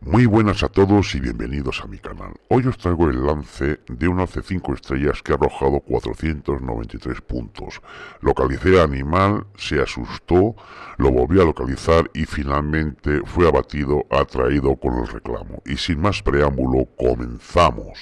Muy buenas a todos y bienvenidos a mi canal. Hoy os traigo el lance de un alce 5 estrellas que ha arrojado 493 puntos. Localicé al animal, se asustó, lo volví a localizar y finalmente fue abatido, atraído con el reclamo. Y sin más preámbulo, comenzamos.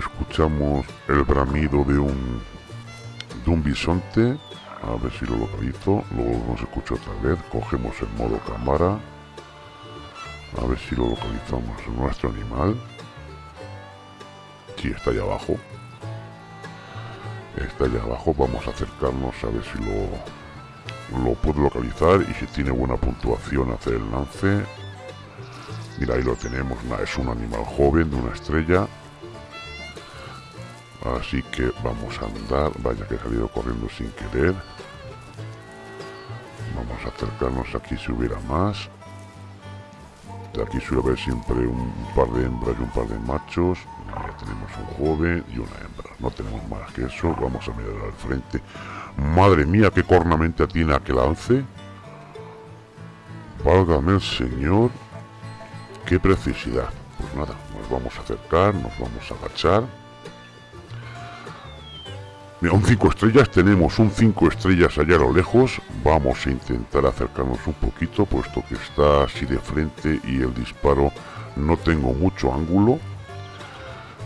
Escuchamos el bramido de un de un bisonte. A ver si lo localizo luego nos escucha otra vez. Cogemos el modo cámara. A ver si lo localizamos nuestro animal. Si está allá abajo. Está allá abajo. Vamos a acercarnos a ver si lo lo puedo localizar y si tiene buena puntuación hacer el lance. Mira ahí lo tenemos. Es un animal joven de una estrella Así que vamos a andar. Vaya que he salido corriendo sin querer. Vamos a acercarnos aquí si hubiera más. De aquí suele haber siempre un par de hembras y un par de machos. Ya tenemos un joven y una hembra. No tenemos más que eso. Vamos a mirar al frente. Madre mía, qué cornamente tiene aquel lance. Válgame el señor. Qué precisidad. Pues nada, nos vamos a acercar, nos vamos a agachar un 5 estrellas, tenemos un 5 estrellas allá a lo lejos. Vamos a intentar acercarnos un poquito, puesto que está así de frente y el disparo no tengo mucho ángulo.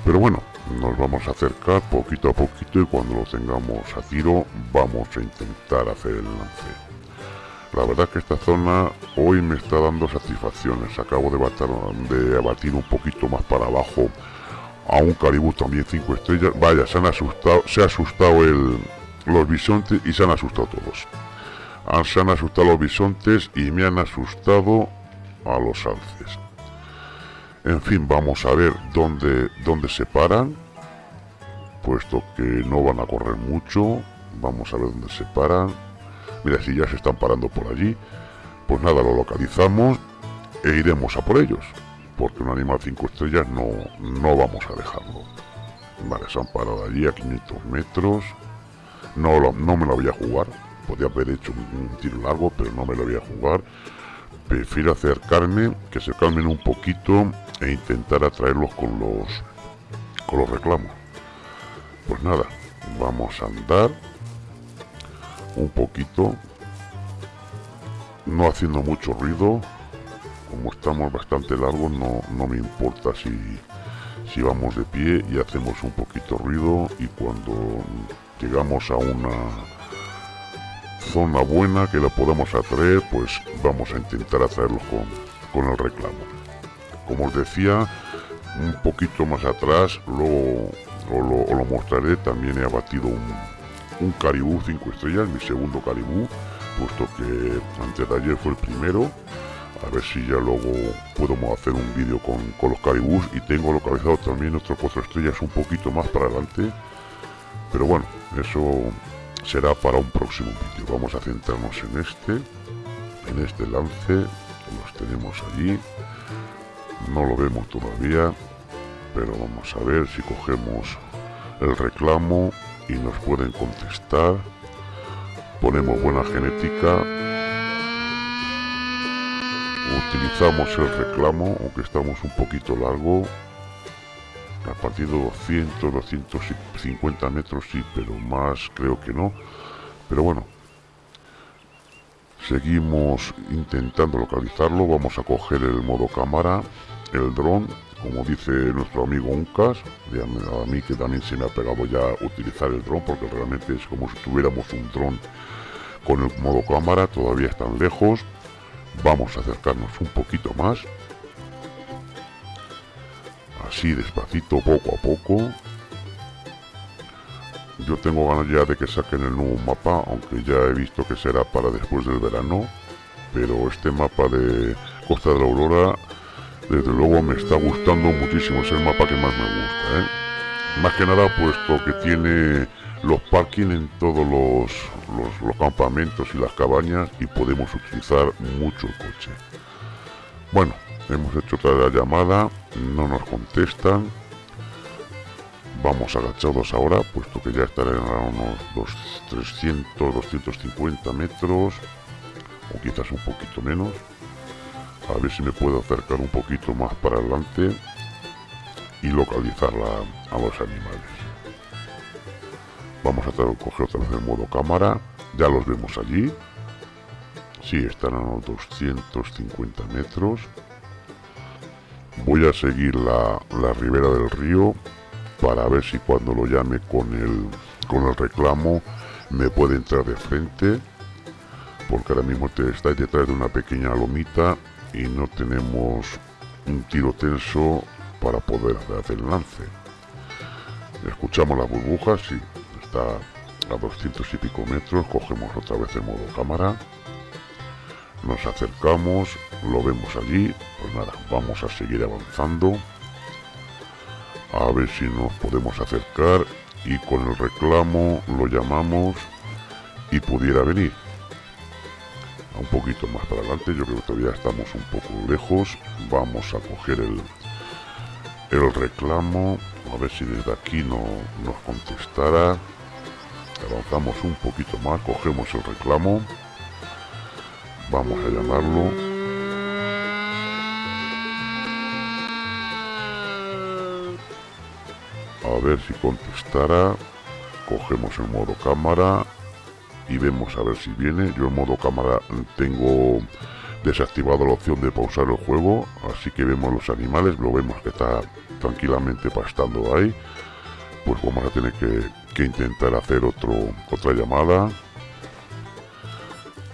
Pero bueno, nos vamos a acercar poquito a poquito y cuando lo tengamos a tiro vamos a intentar hacer el lance. La verdad que esta zona hoy me está dando satisfacciones. Acabo de, de abatir un poquito más para abajo a un caribú también 5 estrellas. Vaya, se han asustado, se ha asustado el, los bisontes y se han asustado todos. Han, se han asustado los bisontes y me han asustado a los alces. En fin, vamos a ver dónde, dónde se paran, puesto que no van a correr mucho. Vamos a ver dónde se paran. Mira, si ya se están parando por allí, pues nada, lo localizamos e iremos a por ellos porque un animal 5 estrellas no, no vamos a dejarlo. Vale, se han parado allí a 500 metros. No, no me lo voy a jugar. Podría haber hecho un, tiro largo, pero no me lo voy a jugar. Prefiero acercarme, que se calmen un poquito e intentar atraerlos con los, con los reclamos. Pues nada, vamos a andar un poquito, no haciendo mucho ruido, como estamos bastante largos no, no me importa si, si vamos de pie y hacemos un poquito ruido y cuando llegamos a una zona buena que la podamos atraer pues vamos a intentar atraerlos con, con el reclamo. Como os decía un poquito más atrás luego os lo, mostraré también he abatido un, un caribú 5 estrellas mi segundo caribú puesto que antes de ayer fue el primero a ver si ya luego podemos hacer un vídeo con, los caribús y tengo localizado también otros cuatro estrellas un poquito más para adelante. Pero bueno eso será para un próximo vídeo. Vamos a centrarnos en este en este lance. Los tenemos allí. No lo vemos todavía pero vamos a ver si cogemos el reclamo y nos pueden contestar. Ponemos buena genética utilizamos el reclamo aunque estamos un poquito largo a partir de 200 250 metros sí pero más creo que no. Pero bueno seguimos intentando localizarlo. Vamos a coger el modo cámara el dron como dice nuestro amigo Uncas a mí que también se me ha pegado ya utilizar el dron porque realmente es como si tuviéramos un dron con el modo cámara todavía están lejos Vamos a acercarnos un poquito más. Así despacito, poco a poco. Yo tengo ganas ya de que saquen el nuevo mapa, aunque ya he visto que será para después del verano. Pero este mapa de Costa de la Aurora, desde luego me está gustando muchísimo. Es el mapa que más me gusta, ¿eh? Más que nada puesto que tiene los parking en todos los, campamentos y las cabañas y podemos utilizar mucho el coche. Bueno, hemos hecho otra llamada no nos contestan. Vamos agachados ahora puesto que ya estarán a unos 300 250 metros o quizás un poquito menos. A ver si me puedo acercar un poquito más para adelante y localizarla a los animales vamos a coger otra vez el modo cámara. Ya los vemos allí. Sí, están a unos 250 metros. Voy a seguir la, la ribera del río para ver si cuando lo llame con el, con el reclamo me puede entrar de frente porque ahora mismo te está detrás de una pequeña lomita y no tenemos un tiro tenso para poder hacer el lance. Escuchamos las burbujas y a 200 y pico metros cogemos otra vez el modo cámara nos acercamos lo vemos allí pues nada vamos a seguir avanzando a ver si nos podemos acercar y con el reclamo lo llamamos y pudiera venir. Un poquito más para adelante yo creo que todavía estamos un poco lejos vamos a coger el el reclamo a ver si desde aquí no nos contestara avanzamos un poquito más cogemos el reclamo. Vamos a llamarlo. A ver si contestara. Cogemos el modo cámara y vemos a ver si viene. Yo en modo cámara tengo desactivado la opción de pausar el juego así que vemos los animales lo vemos que está tranquilamente pastando ahí. Pues vamos a tener que, que intentar hacer otro otra llamada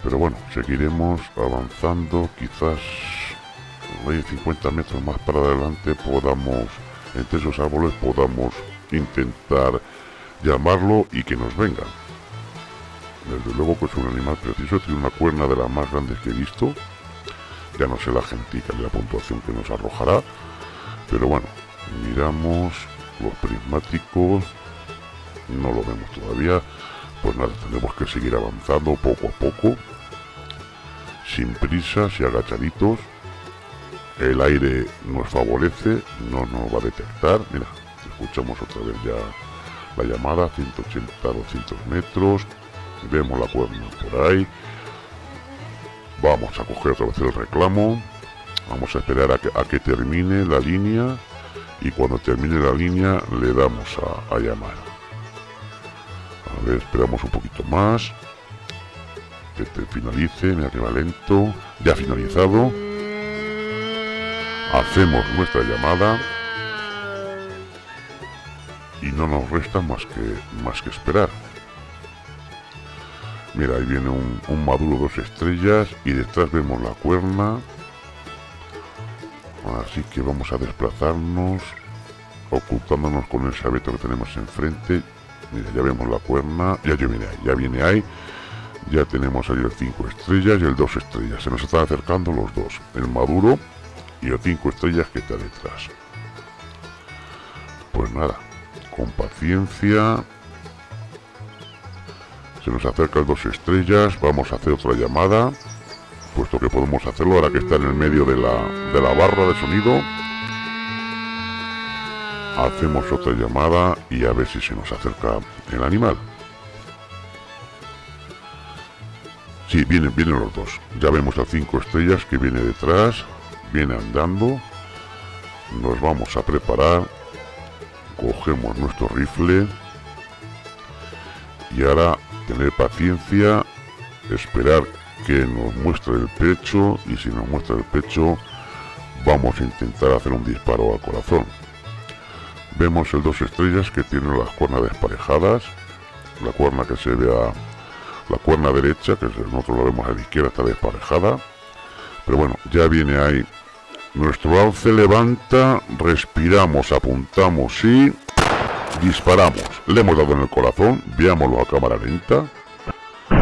pero bueno seguiremos avanzando quizás 50 metros más para adelante podamos entre esos árboles podamos intentar llamarlo y que nos venga. Desde luego que es un animal preciso, tiene una cuerna de las más grandes que he visto. Ya no sé la gentica de la puntuación que nos arrojará. Pero bueno, miramos los prismáticos. No lo vemos todavía. Pues nada, tenemos que seguir avanzando poco a poco. Sin prisas y agachaditos el aire nos favorece, no nos va a detectar. Mira, escuchamos otra vez ya la llamada, 180, 200 metros. Vemos la cuerna por ahí. Vamos a coger otra vez el reclamo. Vamos a esperar a que, termine la línea. Y cuando termine la línea le damos a, a llamar. Esperamos un poquito más. Que te finalice, mira que va lento. Ya finalizado Hacemos nuestra llamada y no nos resta más que, más que esperar. Mira, ahí viene un, maduro dos estrellas y detrás vemos la cuerna. Así que vamos a desplazarnos, ocultándonos con el sabeto que tenemos enfrente. Mira, ya vemos la cuerna, ya, viene ahí, ya viene ahí. Ya tenemos ahí el 5 estrellas y el 2 estrellas. Se nos están acercando los dos. El maduro y los cinco estrellas que está detrás. Pues nada, con paciencia. Se nos acercan dos estrellas, vamos a hacer otra llamada, puesto que podemos hacerlo ahora que está en el medio de la, de la barra de sonido. Hacemos otra llamada y a ver si se nos acerca el animal. Sí, vienen, vienen los dos. Ya vemos a cinco estrellas que viene detrás viene andando. Nos vamos a preparar. Cogemos nuestro rifle. Y ahora tener paciencia esperar que nos muestre el pecho. Y si nos muestra el pecho vamos a intentar hacer un disparo al corazón vemos el dos estrellas que tiene las cuernas desparejadas la cuerna que se ve a la cuerna derecha que nosotros lo vemos a la izquierda está desparejada pero bueno ya viene ahí nuestro alce levanta, respiramos, apuntamos y disparamos. Le hemos dado en el corazón, veámoslo a cámara lenta.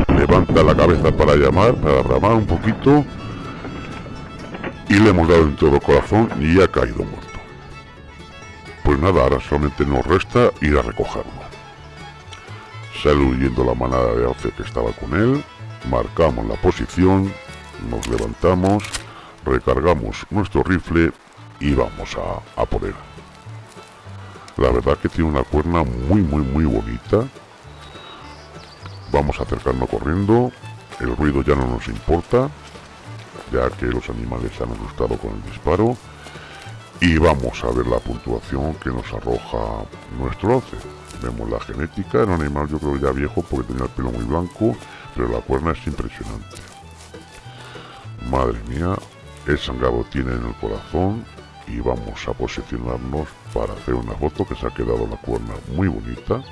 Levanta la cabeza para llamar, para ramar un poquito. Y le hemos dado en todo corazón y ha caído. Pues nada, ahora solamente nos resta ir a recogerlo. Sale huyendo la manada de alce que estaba con él. Marcamos la posición, nos levantamos recargamos nuestro rifle y vamos a, a por él. La verdad que tiene una cuerna muy muy muy bonita. Vamos a acercarnos corriendo. El ruido ya no nos importa, ya que los animales se han asustado con el disparo. Y vamos a ver la puntuación que nos arroja nuestro 11. Vemos la genética, el animal yo creo ya viejo porque tenía el pelo muy blanco, pero la cuerna es impresionante. Madre mía, el sangrado tiene en el corazón y vamos a posicionarnos para hacer una foto que se ha quedado la cuerna muy bonita.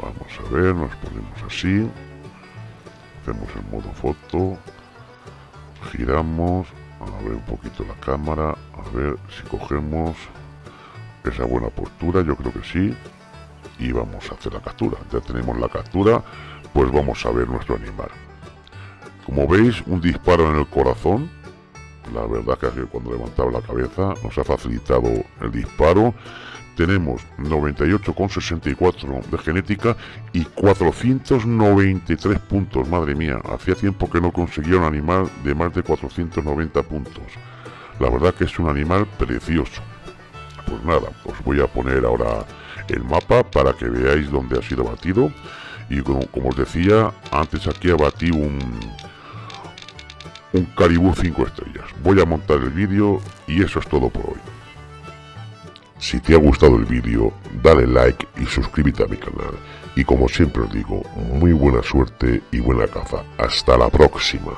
Vamos a ver, nos ponemos así, hacemos el modo foto, giramos, a ver un poquito la cámara, a ver si cogemos esa buena postura, yo creo que sí, y vamos a hacer la captura. Ya tenemos la captura, pues vamos a ver nuestro animal. Como veis, un disparo en el corazón, la verdad que cuando levantaba la cabeza nos ha facilitado el disparo. Tenemos 98,64 de genética y 493 puntos. Madre mía, hacía tiempo que no conseguía un animal de más de 490 puntos. La verdad que es un animal precioso. Pues nada, os voy a poner ahora el mapa para que veáis dónde ha sido batido. Y como, os decía, antes aquí abatí un, un Caribú 5 estrellas. Voy a montar el vídeo y eso es todo por hoy. Si te ha gustado el vídeo, dale like y suscríbete a mi canal. Y como siempre os digo, muy buena suerte y buena caza. Hasta la próxima.